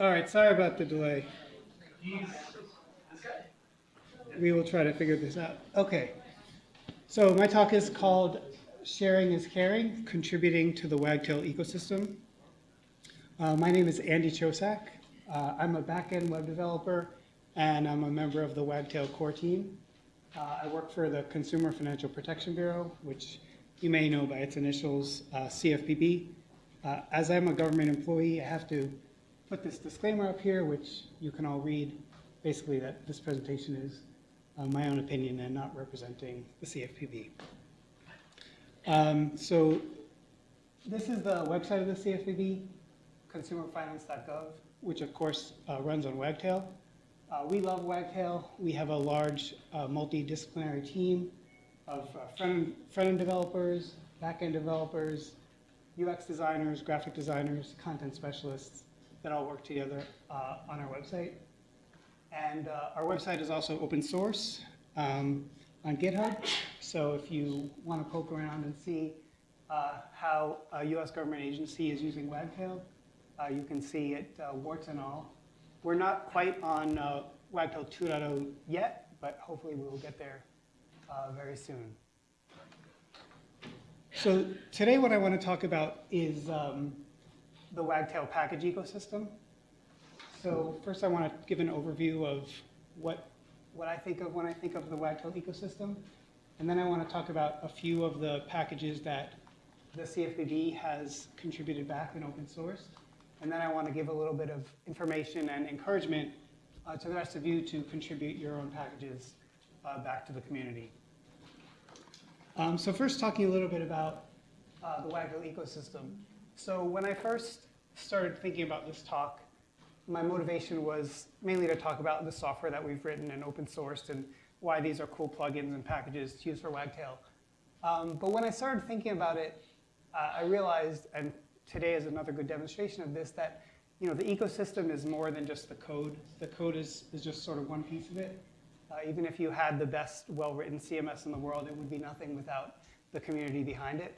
All right, sorry about the delay. We will try to figure this out. Okay. So my talk is called Sharing is Caring, Contributing to the Wagtail Ecosystem. Uh, my name is Andy Chosak. Uh, I'm a back-end web developer, and I'm a member of the Wagtail core team. Uh, I work for the Consumer Financial Protection Bureau, which you may know by its initials, uh, CFPB. Uh, as I'm a government employee, I have to put this disclaimer up here, which you can all read, basically that this presentation is uh, my own opinion and not representing the CFPB. Um, so this is the website of the CFPB, consumerfinance.gov, which of course uh, runs on Wagtail. Uh, we love Wagtail. We have a large uh, multidisciplinary team of uh, front-end front developers, back-end developers, UX designers, graphic designers, content specialists that all work together uh, on our website. And uh, our website is also open source um, on GitHub. So if you want to poke around and see uh, how a US government agency is using Wagtail, uh, you can see it uh, warts and all. We're not quite on Wagtail 2.0 yet, but hopefully we will get there very soon. So today what I want to talk about is um, the Wagtail package ecosystem. So first I want to give an overview of what, what I think of when I think of the Wagtail ecosystem. And then I want to talk about a few of the packages that the CFPB has contributed back in open source. And then I want to give a little bit of information and encouragement uh, to the rest of you to contribute your own packages uh, back to the community. Um, so first talking a little bit about uh, the Wagtail ecosystem. So when I first started thinking about this talk, my motivation was mainly to talk about the software that we've written and open sourced and why these are cool plugins and packages to use for Wagtail. Um, but when I started thinking about it, uh, I realized, and today is another good demonstration of this, that you know, the ecosystem is more than just the code. The code is, is just sort of one piece of it. Uh, even if you had the best well-written CMS in the world, it would be nothing without the community behind it.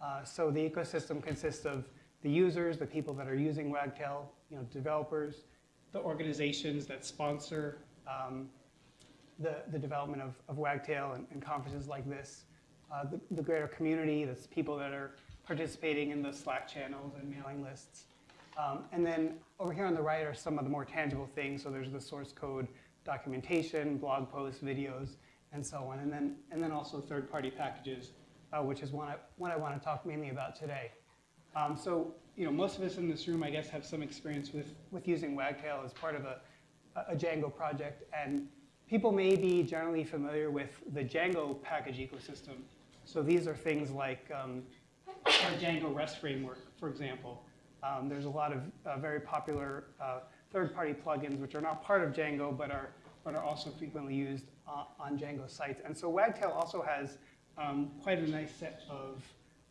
Uh, so the ecosystem consists of the users, the people that are using Wagtail, you know, developers, the organizations that sponsor um, the, the development of, of Wagtail and, and conferences like this, uh, the, the greater community, that's people that are participating in the Slack channels and mailing lists. Um, and then over here on the right are some of the more tangible things. So there's the source code documentation, blog posts, videos, and so on. And then, and then also third-party packages, uh, which is one I, I want to talk mainly about today. Um, so, you know, most of us in this room, I guess, have some experience with, with using Wagtail as part of a, a Django project. And people may be generally familiar with the Django package ecosystem. So these are things like um, our Django REST framework, for example. Um, there's a lot of uh, very popular uh, third-party plugins which are not part of Django but are, but are also frequently used uh, on Django sites. And so Wagtail also has um, quite a nice set of,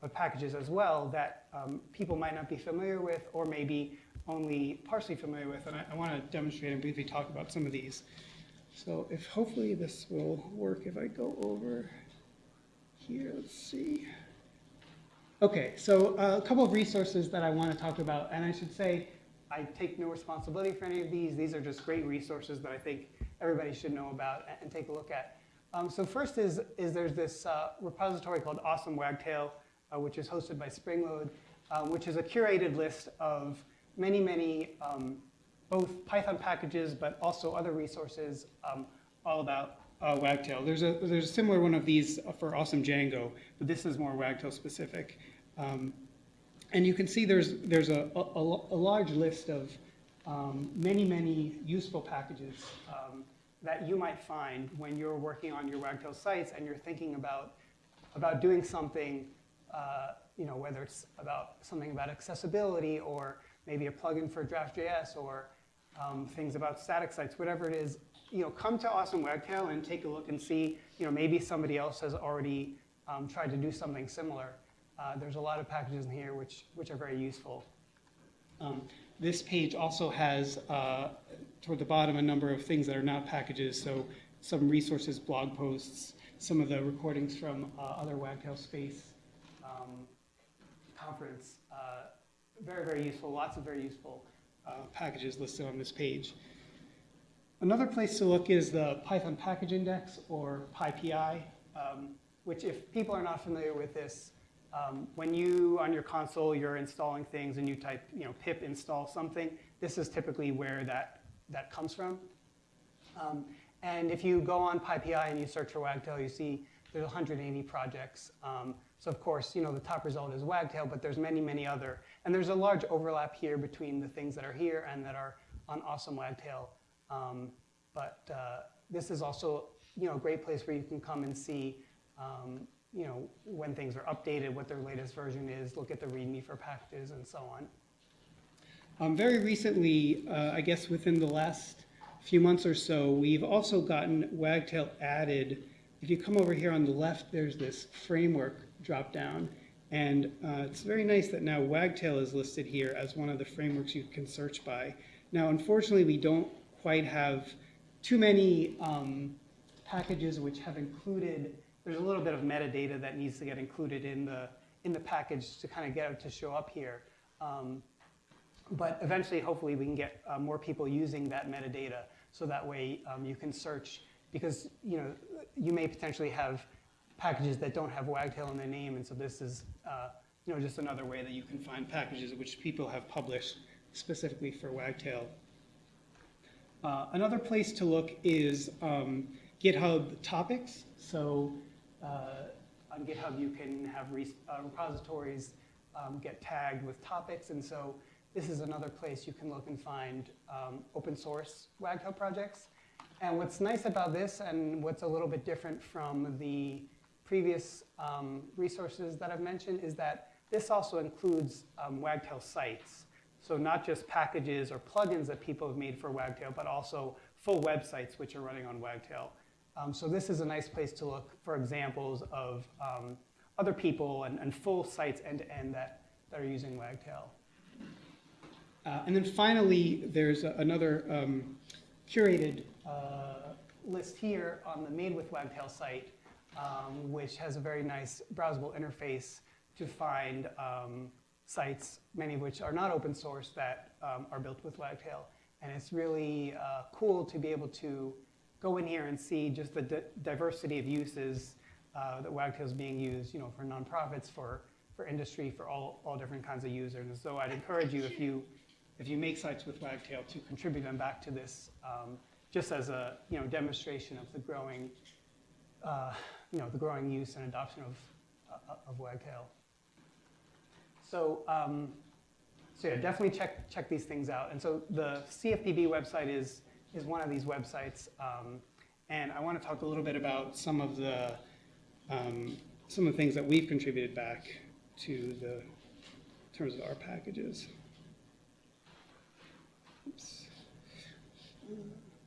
of packages as well that um, people might not be familiar with or maybe only partially familiar with. And I, I want to demonstrate and briefly talk about some of these. So if hopefully this will work if I go over here, let's see. Okay, so uh, a couple of resources that I want to talk about, and I should say I take no responsibility for any of these. These are just great resources that I think everybody should know about and, take a look at. Um, so first is, is there's this uh, repository called Awesome Wagtail, uh, which is hosted by Springload, um, which is a curated list of many, many um, both Python packages, but also other resources um, all about uh, Wagtail. There's a, there's a similar one of these for Awesome Django, but this is more Wagtail specific. Um, and you can see there's, there's a, a, a large list of um, many, many useful packages that you might find when you're working on your Wagtail sites and you're thinking about, about doing something, uh, you know, whether it's about something about accessibility or maybe a plugin for Draft.js or um, things about static sites, whatever it is, you know, come to Awesome Wagtail and take a look and see, you know, maybe somebody else has already um, tried to do something similar. Uh, there's a lot of packages in here which, which are very useful. Um, this page also has, uh, toward the bottom, a number of things that are not packages, so some resources, blog posts, some of the recordings from uh, other Wagtail Space um, conference. Uh, very, very useful, lots of very useful uh, packages listed on this page. Another place to look is the Python Package Index, or PyPI, um, which if people are not familiar with this, um, when you, on your console, you're installing things and you type, you know, pip install something, this is typically where that, that comes from. Um, and if you go on PyPI and you search for Wagtail, you see there's 180 projects. Um, so of course, you know, the top result is Wagtail, but there's many, many other. And there's a large overlap here between the things that are here and that are on Awesome Wagtail. Um, but uh, this is also, you know, a great place where you can come and see, um, you know, when things are updated, what their latest version is, look at the README for packages and so on. Um, very recently, uh, I guess within the last few months or so, we've also gotten Wagtail added. If you come over here on the left, there's this framework drop down. And uh, it's very nice that now Wagtail is listed here as one of the frameworks you can search by. Now, unfortunately, we don't quite have too many um, packages which have included, there's a little bit of metadata that needs to get included in the, in the package to kind of get it to show up here. Um, but eventually, hopefully, we can get uh, more people using that metadata so that way um, you can search, because you, know, you may potentially have packages that don't have Wagtail in their name, and so this is uh, you know, just another way that you can find packages which people have published specifically for Wagtail. Uh, another place to look is um, GitHub topics. So uh, on GitHub, you can have uh, repositories um, get tagged with topics, and so this is another place you can look and find um, open source Wagtail projects. And what's nice about this, and what's a little bit different from the previous um, resources that I've mentioned, is that this also includes um, Wagtail sites. So not just packages or plugins that people have made for Wagtail, but also full websites which are running on Wagtail. Um, so this is a nice place to look for examples of um, other people and, and, full sites end-to-end -end that, that are using Wagtail. Uh, and then finally, there's another um, curated uh, list here on the Made with Wagtail site, um, which has a very nice browsable interface to find um, sites, many of which are not open source, that um, are built with Wagtail. And it's really uh, cool to be able to go in here and see just the di diversity of uses uh, that Wagtail is being used, you know, for nonprofits, for, for industry, for all, all different kinds of users. And so I'd encourage you, if you, if you make sites with Wagtail, to contribute them back to this, um, just as a, you know, demonstration of the growing, uh, you know, the growing use and adoption of, uh, of Wagtail. So, um, so yeah, definitely check, check these things out. And so the CFPB website is, is one of these websites. Um, and I want to talk a little bit about some of the, um, some of the things that we've contributed back to the in terms of our packages.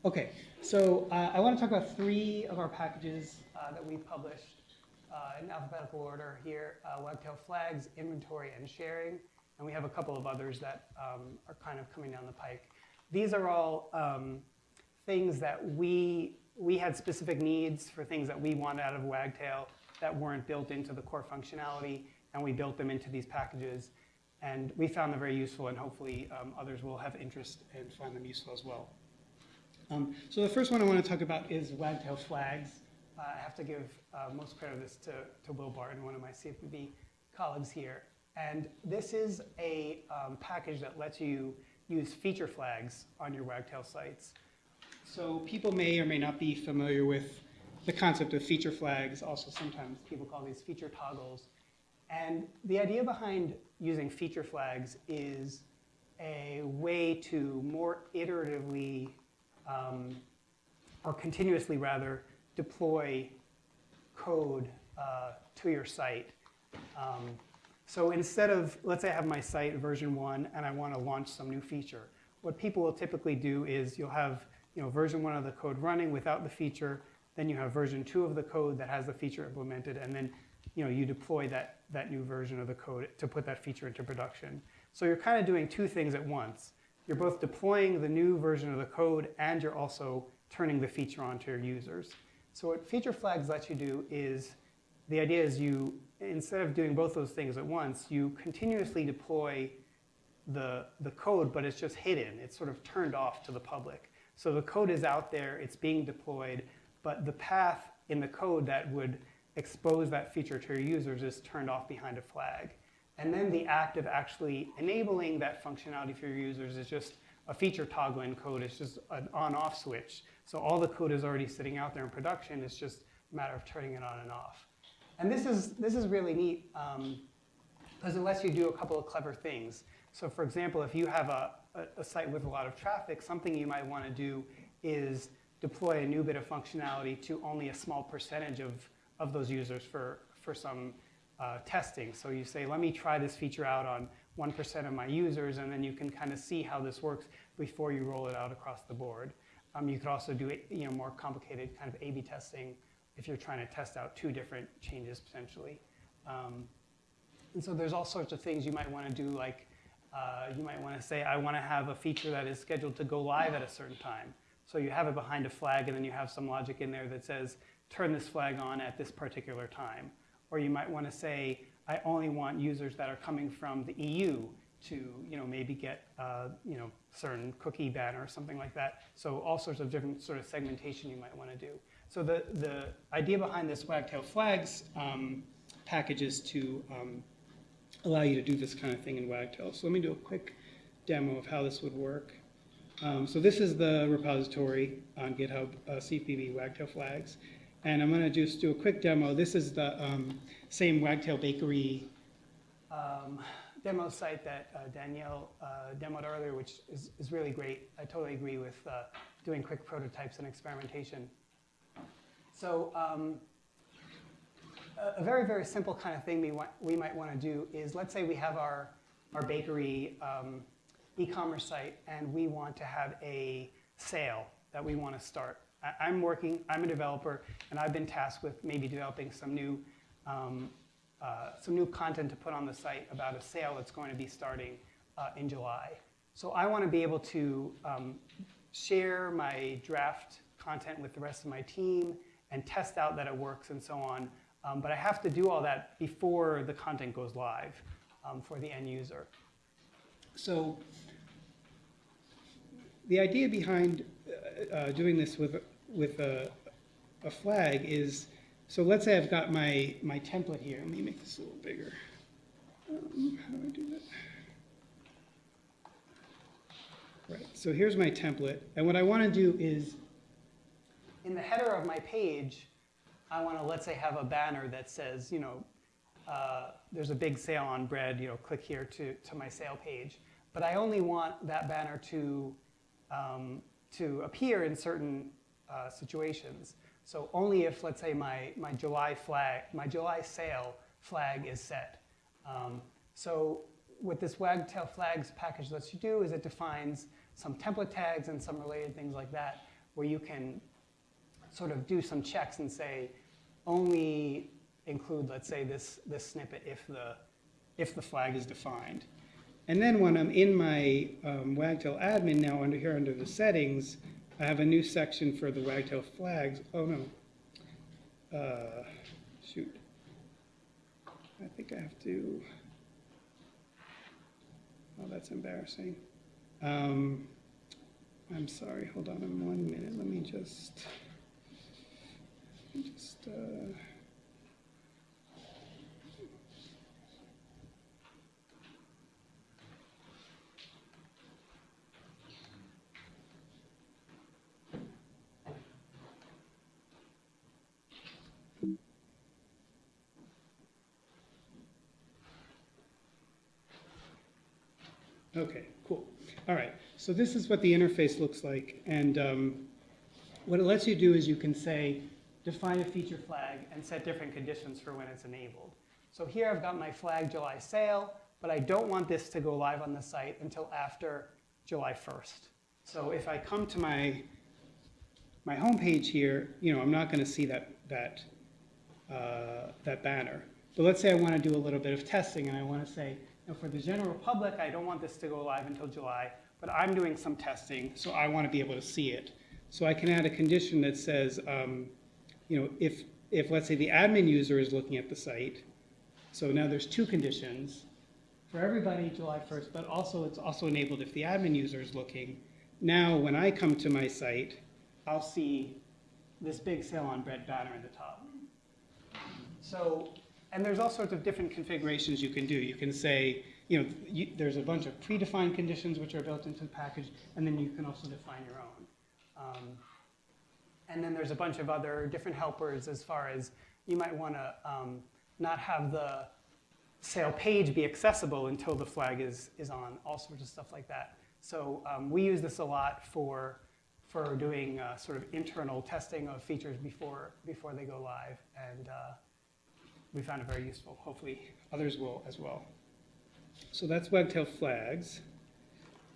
Okay, so uh, I want to talk about three of our packages uh, that we've published uh, in alphabetical order here, uh, Wagtail flags, inventory, and sharing. And we have a couple of others that um, are kind of coming down the pike. These are all um, things that we, we had specific needs for things that we wanted out of Wagtail that weren't built into the core functionality, and we built them into these packages. And we found them very useful, and hopefully um, others will have interest and find them useful as well. Um, so the first one I want to talk about is Wagtail flags. Uh, I have to give uh, most credit of this to, to Will Barton, one of my CFPB colleagues here. And this is a um, package that lets you use feature flags on your Wagtail sites. So people may or may not be familiar with the concept of feature flags. Also, sometimes people call these feature toggles. And the idea behind using feature flags is a way to more iteratively, um, or continuously rather, deploy code uh, to your site. Um, so instead of, let's say I have my site version one and I want to launch some new feature, what people will typically do is you'll have you know, version one of the code running without the feature, then you have version two of the code that has the feature implemented, and then you, know, you deploy that, that new version of the code to put that feature into production. So you're kind of doing two things at once. You're both deploying the new version of the code and you're also turning the feature on to your users. So what feature flags let you do is, the idea is you, instead of doing both those things at once, you continuously deploy the, the code, but it's just hidden. It's sort of turned off to the public. So the code is out there, it's being deployed, but the path in the code that would expose that feature to your users is turned off behind a flag. And then the act of actually enabling that functionality for your users is just a feature toggle in code. It's just an on-off switch. So all the code is already sitting out there in production. It's just a matter of turning it on and off. And this is, this is really neat um, because it lets you do a couple of clever things. So for example, if you have a, a, a site with a lot of traffic, something you might want to do is deploy a new bit of functionality to only a small percentage of, of those users for, for some uh, testing. So you say, let me try this feature out on 1% of my users, and then you can kind of see how this works before you roll it out across the board. Um, you could also do you know, more complicated kind of A-B testing if you're trying to test out two different changes potentially. Um, and so there's all sorts of things you might want to do, like uh, you might want to say, I want to have a feature that is scheduled to go live at a certain time. So you have it behind a flag, and then you have some logic in there that says, turn this flag on at this particular time. Or you might want to say, I only want users that are coming from the EU to you know, maybe get uh, you know, certain cookie banner or something like that. So all sorts of different sort of segmentation you might want to do. So the, the idea behind this Wagtail Flags um, package is to um, allow you to do this kind of thing in Wagtail. So let me do a quick demo of how this would work. Um, so this is the repository on GitHub, uh, CFPB Wagtail Flags. And I'm going to just do a quick demo. This is the um, same Wagtail Bakery um, demo site that uh, Danielle uh, demoed earlier, which is, is really great. I totally agree with uh, doing quick prototypes and experimentation. So um, a, very, very simple kind of thing we, we might want to do is, let's say we have our, our bakery um, e-commerce site, and we want to have a sale that we want to start. I, am working, I'm a developer, and I've been tasked with maybe developing some new, um, uh, some new content to put on the site about a sale that's going to be starting uh, in July. So I want to be able to um, share my draft content with the rest of my team and test out that it works and so on. Um, but I have to do all that before the content goes live um, for the end user. So the idea behind uh, uh, doing this with, with a, a flag is, so let's say I've got my, my template here. Let me make this a little bigger. Um, how do I do that? Right, so here's my template. And what I want to do is, in the header of my page, I want to, let's say, have a banner that says, you know, uh, there's a big sale on bread, you know, click here to, to my sale page. But I only want that banner to um, to appear in certain uh, situations. So only if, let's say, my, my July flag, my July sale flag is set. Um, so what this Wagtail flags package lets you do is it defines some template tags and some related things like that, where you can sort of do some checks and say, only include, let's say, this, this snippet if the, if the flag is defined. And then when I'm in my um, Wagtail admin now under here under the settings, I have a new section for the Wagtail flags. Oh no, uh, shoot. I think I have to, oh that's embarrassing. Um, I'm sorry, hold on one minute. Let me just, just, uh, Okay, cool. All right, so this is what the interface looks like. And um, what it lets you do is you can say, define a feature flag and set different conditions for when it's enabled. So here I've got my flag July sale, but I don't want this to go live on the site until after July 1st. So if I come to my, my home page here, you know, I'm not going to see that, that, uh, that banner. But let's say I want to do a little bit of testing and I want to say, now for the general public, I don't want this to go live until July, but I'm doing some testing, so I want to be able to see it. So I can add a condition that says, um, you know, if, if let's say the admin user is looking at the site, so now there's two conditions. for everybody July 1st, but also it's also enabled if the admin user is looking. Now, when I come to my site, I'll see this big sale on bread banner at the top. So, and there's all sorts of different configurations you can do. You can say, you know, you, there's a bunch of predefined conditions which are built into the package, and then you can also define your own. Um, and then there's a bunch of other different helpers as far as you might want to um, not have the sale page be accessible until the flag is, is on, all sorts of stuff like that. So um, we use this a lot for, for doing uh, sort of internal testing of features before, before they go live. And uh, we found it very useful. Hopefully others will as well. So that's Wagtail flags.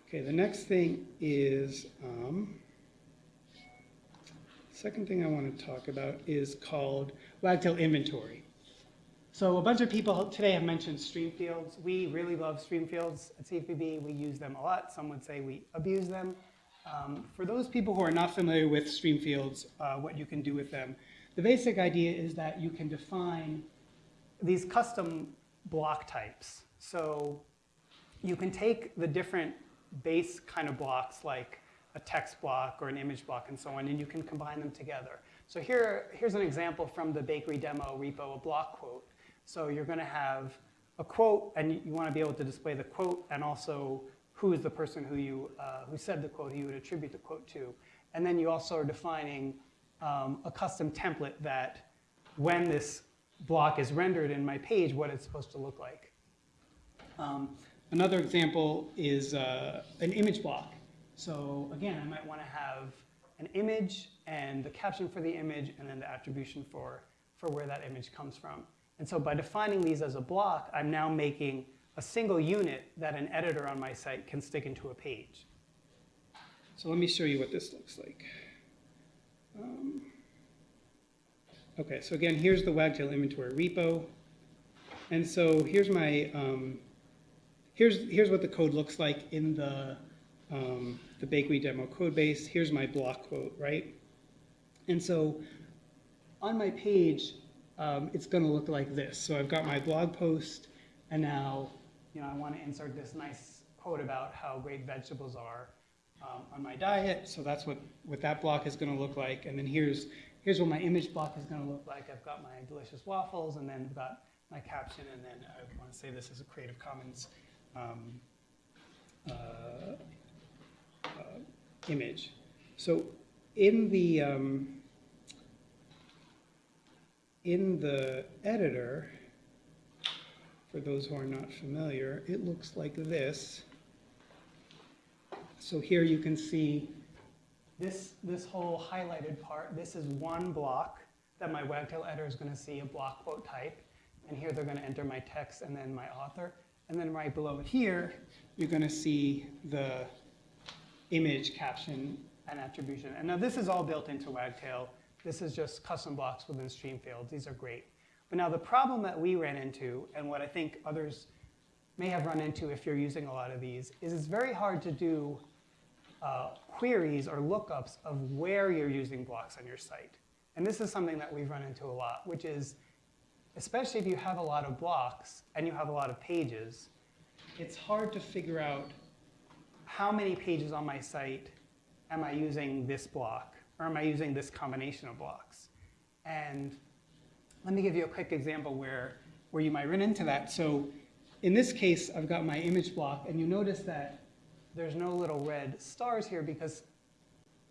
Okay, the next thing is, um, second thing I want to talk about is called Wagtail inventory. So a bunch of people today have mentioned stream fields. We really love stream fields at CFPB. We use them a lot. Some would say we abuse them. Um, for those people who are not familiar with stream fields, uh, what you can do with them, the basic idea is that you can define these custom block types. So you can take the different base kind of blocks like a text block or an image block and so on, and you can combine them together. So here, here's an example from the bakery demo repo, a block quote. So you're going to have a quote, and you want to be able to display the quote and also who is the person who, you, uh, who said the quote, who you would attribute the quote to. And then you also are defining um, a custom template that when this block is rendered in my page, what it's supposed to look like. Um, another example is uh, an image block. So again, I might want to have an image and the caption for the image and then the attribution for, for where that image comes from. And so by defining these as a block, I'm now making a single unit that an editor on my site can stick into a page. So let me show you what this looks like. Um, okay, so again, here's the Wagtail inventory repo. And so here's my, um, here's, here's what the code looks like in the, um, the bakery demo code base. Here's my block quote, right? And so on my page, um, it's going to look like this. So I've got my blog post, and now you know, I want to insert this nice quote about how great vegetables are um, on my diet. So that's what, what that block is going to look like. And then here's, here's what my image block is going to look like. I've got my delicious waffles, and then I've got my caption, and then I want to say this is a Creative Commons um, uh, uh, image. So in the, um, in the editor, for those who are not familiar, it looks like this. So here you can see this, this whole highlighted part. This is one block that my Wagtail editor is going to see a block quote type. And here they're going to enter my text and then my author. And then right below here, you're going to see the image caption and attribution. And now this is all built into Wagtail. This is just custom blocks within stream fields. These are great. But now the problem that we ran into, and what I think others may have run into if you're using a lot of these, is it's very hard to do uh, queries or lookups of where you're using blocks on your site. And this is something that we've run into a lot, which is, especially if you have a lot of blocks and you have a lot of pages, it's hard to figure out how many pages on my site am I using this block, or am I using this combination of blocks? And let me give you a quick example where, where you might run into that. So in this case, I've got my image block, and you notice that there's no little red stars here because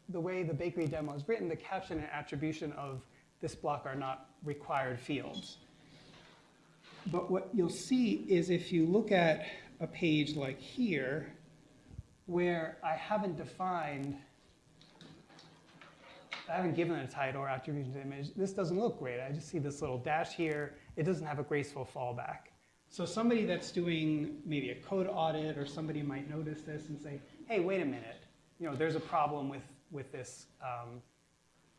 the way the bakery demo is written, the caption and attribution of this block are not required fields. But what you'll see is if you look at a page like here, where I haven't defined I haven't given a title or attribution to the image. This doesn't look great. I just see this little dash here. It doesn't have a graceful fallback. So somebody that's doing maybe a code audit or somebody might notice this and say, hey, wait a minute. You know, there's a problem with, with this. Um,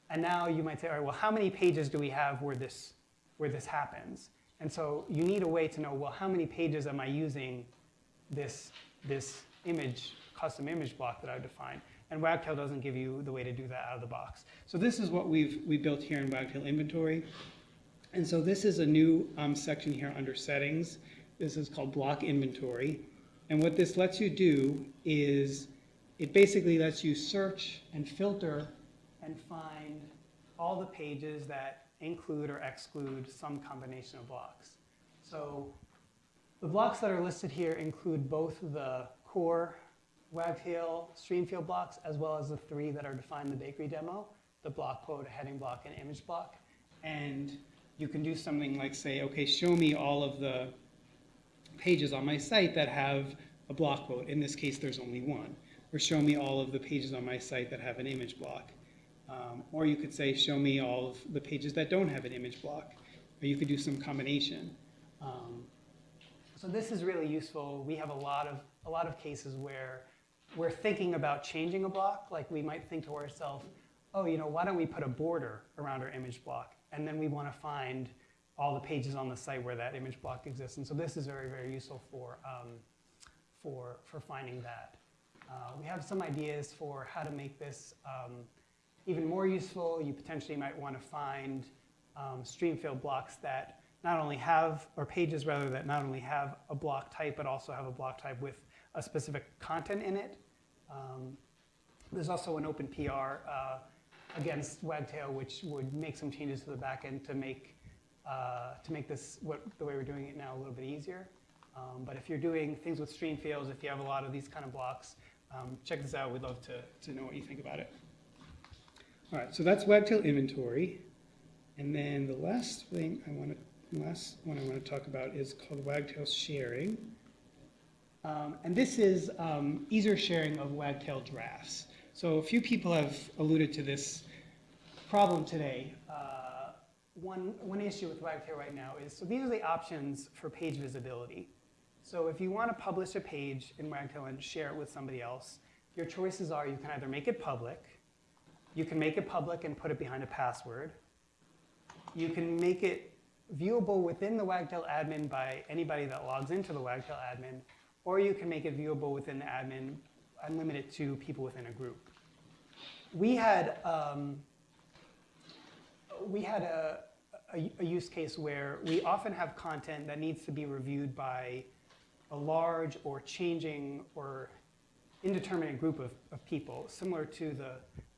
and now you might say, all right, well, how many pages do we have where this, where this happens? And so you need a way to know, well, how many pages am I using this, this image, custom image block that I've defined? and Wagtail doesn't give you the way to do that out of the box. So this is what we've we built here in Wagtail inventory. And so this is a new um, section here under settings. this is called block inventory. And what this lets you do is it basically lets you search and filter and find all the pages that include or exclude some combination of blocks. So the blocks that are listed here include both the core Wagtail Streamfield blocks as well as the three that are defined in the bakery demo, the block quote, heading block, and image block. And you can do something like say, okay, show me all of the pages on my site that have a block quote. In this case, there's only one. Or show me all of the pages on my site that have an image block. Um, or you could say, show me all of the pages that don't have an image block. Or you could do some combination. Um, so this is really useful. We have a lot of, a lot of cases where we're thinking about changing a block. Like we might think to ourselves, oh, you know, why don't we put a border around our image block? And then we want to find all the pages on the site where that image block exists. And so this is very, very useful for, um, for, for finding that. Uh, we have some ideas for how to make this um, even more useful. You potentially might want to find um, stream field blocks that not only have, or pages rather, that not only have a block type, but also have a block type with a specific content in it. Um, there's also an open PR uh, against Wagtail, which would make some changes to the backend to make uh, to make this what the way we're doing it now a little bit easier. Um, but if you're doing things with stream fields, if you have a lot of these kind of blocks, um, check this out. We'd love to, to know what you think about it. All right, so that's Wagtail inventory. And then the last thing I want to, last one I want to talk about is called Wagtail sharing. Um, and this is um, easier sharing of Wagtail drafts. So a few people have alluded to this problem today. Uh, one, one issue with Wagtail right now is, so these are the options for page visibility. So if you want to publish a page in Wagtail and share it with somebody else, your choices are you can either make it public, you can make it public and put it behind a password, you can make it viewable within the Wagtail admin by anybody that logs into the Wagtail admin, or you can make it viewable within the admin it to people within a group. We had, um, we had a, a, a use case where we often have content that needs to be reviewed by a large or changing or indeterminate group of, of people, similar to the,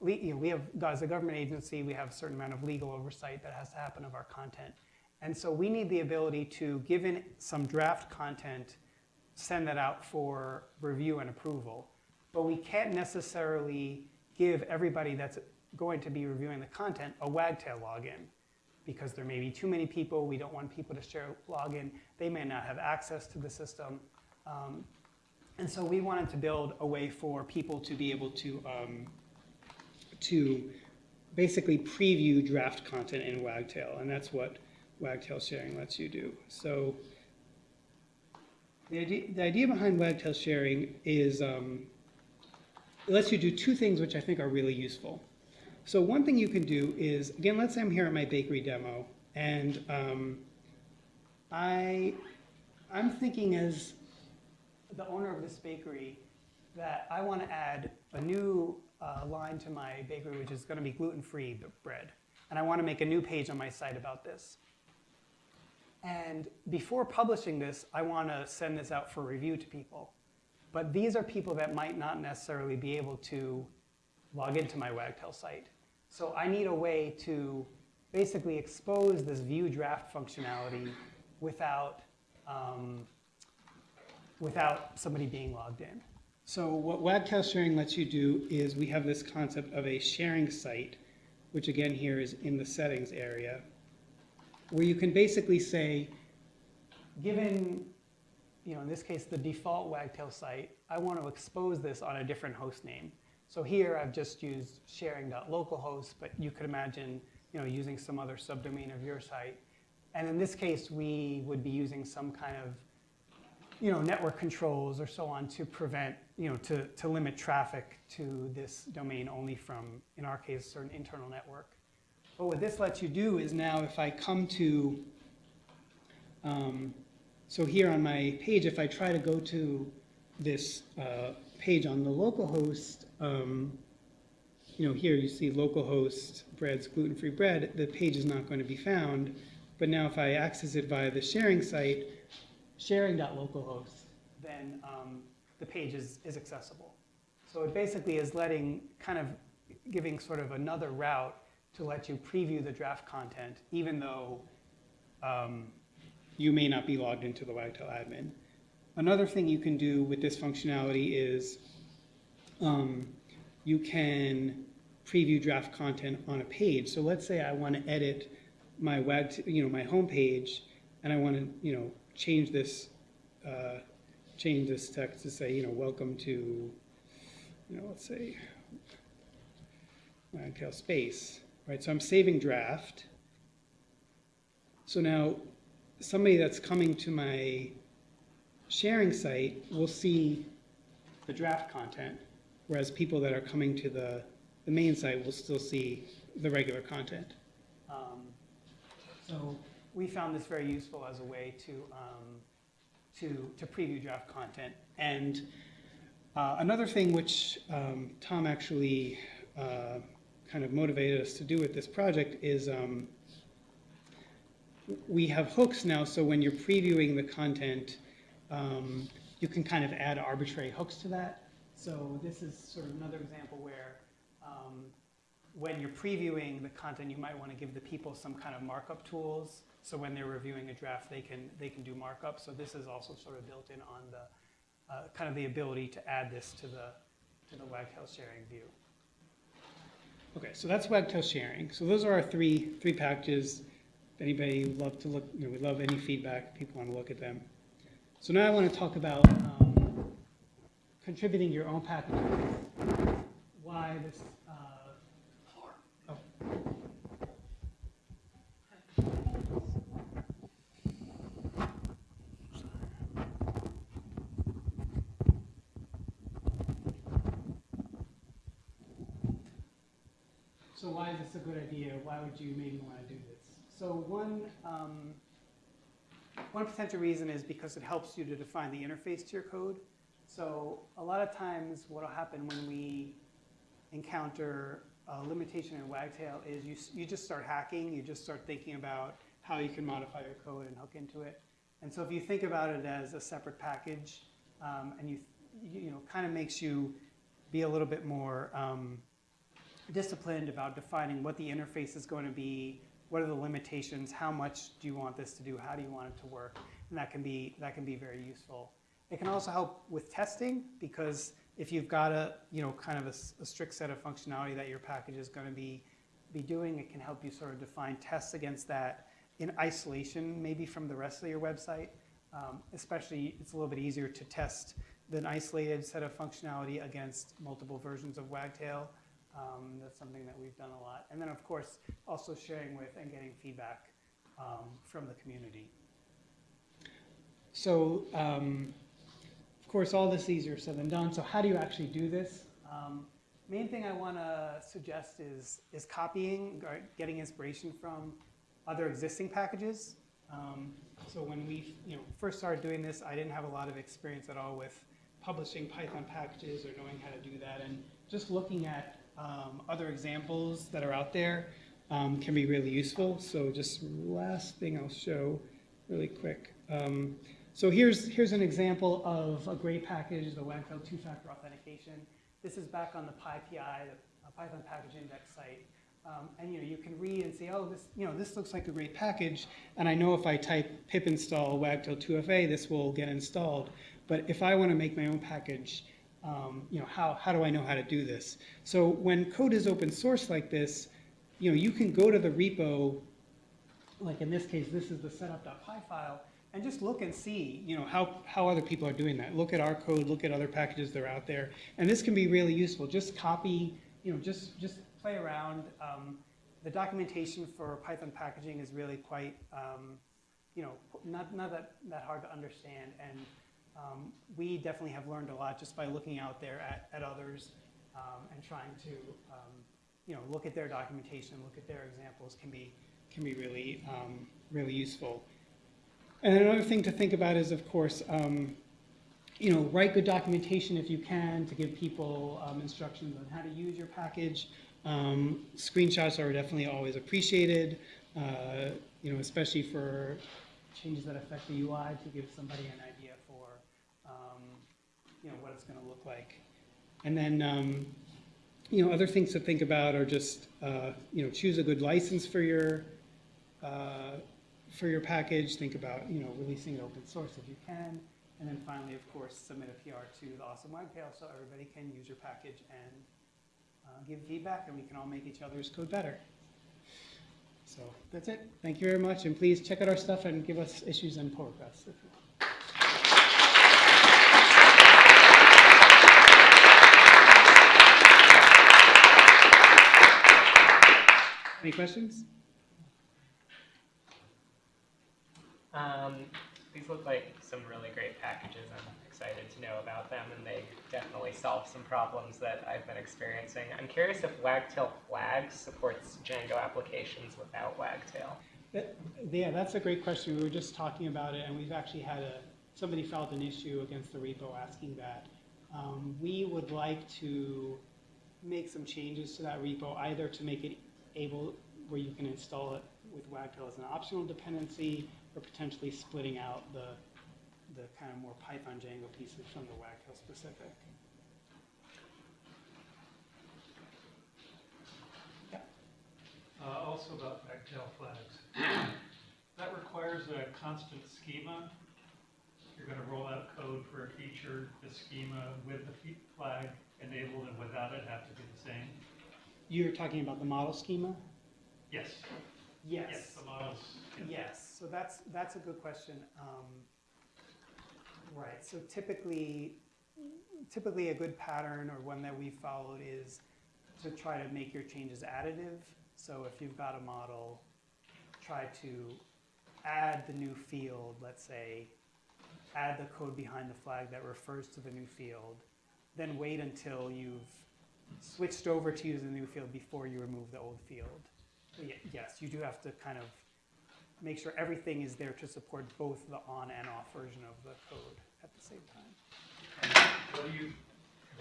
you know, we have, as a government agency, we have a certain amount of legal oversight that has to happen of our content. And so we need the ability to, given some draft content, send that out for review and approval. But we can't necessarily give everybody that's going to be reviewing the content a Wagtail login because there may be too many people. We don't want people to share login. They may not have access to the system. Um, and so we wanted to build a way for people to be able to, um, to basically preview draft content in Wagtail. And that's what Wagtail sharing lets you do. So the idea, the idea behind Wagtail sharing is um, it lets you do two things which I think are really useful. So one thing you can do is, again, let's say I'm here at my bakery demo, and um, I, I'm thinking as the owner of this bakery that I want to add a new uh, line to my bakery, which is going to be gluten-free bread. And I want to make a new page on my site about this. And before publishing this, I want to send this out for review to people. But these are people that might not necessarily be able to log into my Wagtail site. So I need a way to basically expose this view draft functionality without, um, without somebody being logged in. So what Wagtail sharing lets you do is we have this concept of a sharing site, which again here is in the settings area, where you can basically say, given you know, in this case, the default Wagtail site, I want to expose this on a different host name. So here I've just used sharing.localhost, but you could imagine you know, using some other subdomain of your site. And in this case, we would be using some kind of you know, network controls or so on to prevent, you know, to, to limit traffic to this domain only from, in our case, certain internal network. But what this lets you do is now if I come to um, so here on my page, if I try to go to this uh, page on the localhost, um, you know, here you see localhost breads gluten-free bread, the page is not going to be found. But now if I access it via the sharing site, sharing.localhost, then um, the page is, is accessible. So it basically is letting, kind of giving sort of another route to let you preview the draft content, even though um, you may not be logged into the Wagtail admin. Another thing you can do with this functionality is um, you can preview draft content on a page. So let's say I want to edit my web, you know, my homepage, and I want to, you know, change this, uh, change this text to say, you know, welcome to, you know, let's say, Wagtail space, right? So I'm saving draft. So now somebody that's coming to my sharing site will see the draft content, whereas people that are coming to the, the main site will still see the regular content. Um, so we found this very useful as a way to, um, to, to preview draft content. And uh, another thing which um, Tom actually uh, kind of motivated us to do with this project is um, we have hooks now, so when you're previewing the content, um, you can kind of add arbitrary hooks to that. So this is sort of another example where um, when you're previewing the content, you might want to give the people some kind of markup tools. So when they're reviewing a draft, they can, they can do markup. So this is also sort of built in on the, uh, kind of the ability to add this to the, to the Wagtail sharing view. Okay, so that's Wagtail sharing. So those are our three, three packages. Anybody would love to look, you know, we love any feedback, people want to look at them. So now I want to talk about um, contributing your own packages. Why this, uh, oh. So why is this a good idea? Why would you maybe want to? So one, um, one potential reason is because it helps you to define the interface to your code. So a lot of times what will happen when we encounter a limitation in Wagtail is you, you just start hacking, you just start thinking about how you can modify your code and hook into it. And so if you think about it as a separate package, um, and you, you know, kind of makes you be a little bit more um, disciplined about defining what the interface is going to be, what are the limitations, how much do you want this to do, how do you want it to work, and that can be, that can be very useful. It can also help with testing because if you've got a, you know, kind of a strict set of functionality that your package is going to be, be doing, it can help you sort of define tests against that in isolation, maybe from the rest of your website. Um, especially, it's a little bit easier to test an isolated set of functionality against multiple versions of Wagtail. Um, that's something that we've done a lot. And then, of course, also sharing with and getting feedback um, from the community. So, um, of course, all this easier said than done. So, how do you actually do this? Um, main thing I want to suggest is is copying or getting inspiration from other existing packages. Um, so when we you know first started doing this, I didn't have a lot of experience at all with publishing Python packages or knowing how to do that, and just looking at um, other examples that are out there um, can be really useful. So just last thing I'll show really quick. Um, so here's, here's an example of a great package, the Wagtail two-factor authentication. This is back on the PyPI, the uh, Python Package Index site. Um, and you know, you can read and say, oh, this, you know, this looks like a great package, and I know if I type pip install wagtail 2fa, this will get installed. But if I want to make my own package, um, you know, how, how do I know how to do this? So when code is open source like this, you know, you can go to the repo, like in this case, this is the setup.py file, and just look and see, you know, how, how other people are doing that. Look at our code, look at other packages that are out there, and this can be really useful. Just copy, you know, just, just play around. Um, the documentation for Python packaging is really quite, um, you know, not, not that, that hard to understand, and um, we definitely have learned a lot just by looking out there at, at others um, and trying to, um, you know, look at their documentation, look at their examples can be, can be really, um, really useful. And another thing to think about is, of course, um, you know, write good documentation if you can to give people um, instructions on how to use your package. Um, screenshots are definitely always appreciated, uh, you know, especially for changes that affect the UI to give somebody an idea you know, what it's gonna look like. And then, um, you know, other things to think about are just, uh, you know, choose a good license for your, uh, for your package. Think about, you know, releasing it open source if you can. And then finally, of course, submit a PR to the Awesome Wagtail so everybody can use your package and uh, give feedback and we can all make each other's code better. So that's it. Thank you very much. And please check out our stuff and give us issues and pull requests if you want. Any questions? Um, these look like some really great packages. I'm excited to know about them, and they definitely solve some problems that I've been experiencing. I'm curious if Wagtail Flags supports Django applications without Wagtail. That- Yeah, that's a great question. We were just talking about it, and we've actually had a, somebody filed an issue against the repo asking that. Um, We would like to make some changes to that repo, either to make it able, where you can install it with Wagtail as an optional dependency, or potentially splitting out the, the kind of more Python Django pieces from the Wagtail specific. Uh, Also about Wagtail flags. That requires a constant schema. You're going to roll out code for a feature, the schema with the flag enabled and without it have to be the same. You're talking about the model schema? Yes, yes, the models. Yes, so that's, that's a good question. Um, Right, so typically, typically a good pattern or one that we followed is to try to make your changes additive. So if you've got a model, try to add the new field, let's say, add the code behind the flag that refers to the new field, then wait until you've switched over to use the new field before you remove the old field. Yes, you do have to kind of make sure everything is there to support both the on and off version of the code at the same time. What do you,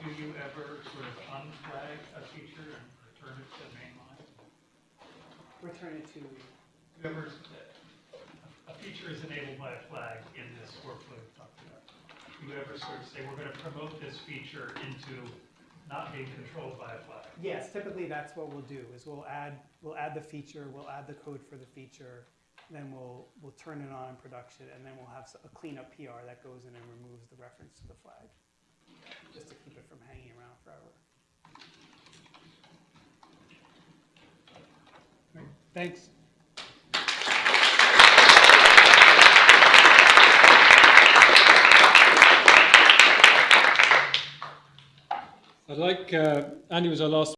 do you ever sort of unflag a feature and return it to the mainline? Return it to, Do ever, a feature is enabled by a flag in this workflow we talked about. Do you ever sort of say, we're going to promote this feature into not being controlled by a flag? yes, typically that's what we'll do, is we'll add, we'll add the feature, we'll add the code for the feature, then we'll, we'll turn it on in production, and then we'll have a cleanup PR that goes in and removes the reference to the flag, just to keep it from hanging around forever. Thanks. I'd like, uh, Andy was our last